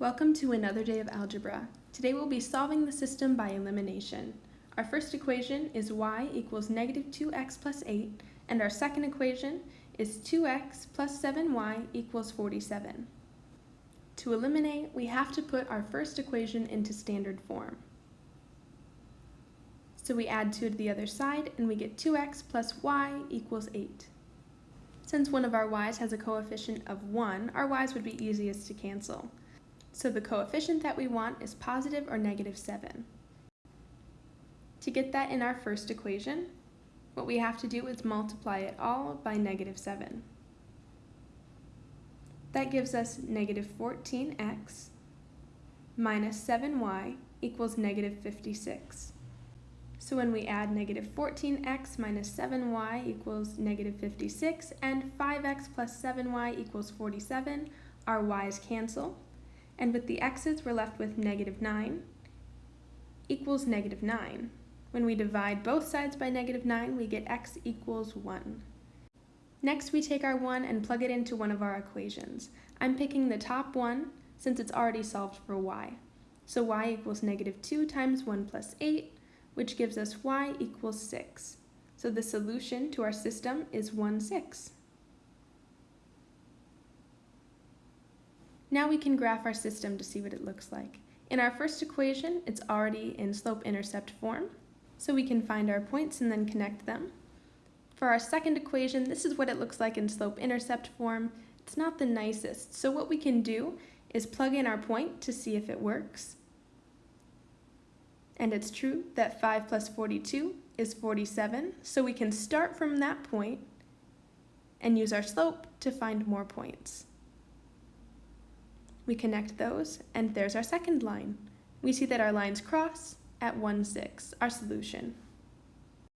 Welcome to another day of algebra. Today we'll be solving the system by elimination. Our first equation is y equals negative 2x plus 8, and our second equation is 2x plus 7y equals 47. To eliminate, we have to put our first equation into standard form. So we add 2 to the other side, and we get 2x plus y equals 8. Since one of our y's has a coefficient of 1, our y's would be easiest to cancel. So the coefficient that we want is positive or negative 7. To get that in our first equation, what we have to do is multiply it all by negative 7. That gives us negative 14x minus 7y equals negative 56. So when we add negative 14x minus 7y equals negative 56 and 5x plus 7y equals 47, our y's cancel and with the x's we're left with negative 9 equals negative 9. When we divide both sides by negative 9, we get x equals 1. Next, we take our 1 and plug it into one of our equations. I'm picking the top one since it's already solved for y. So y equals negative 2 times 1 plus 8, which gives us y equals 6. So the solution to our system is 1, 6. Now we can graph our system to see what it looks like. In our first equation, it's already in slope-intercept form, so we can find our points and then connect them. For our second equation, this is what it looks like in slope-intercept form. It's not the nicest, so what we can do is plug in our point to see if it works. And it's true that 5 plus 42 is 47, so we can start from that point and use our slope to find more points. We connect those, and there's our second line. We see that our lines cross at 1, 6, our solution.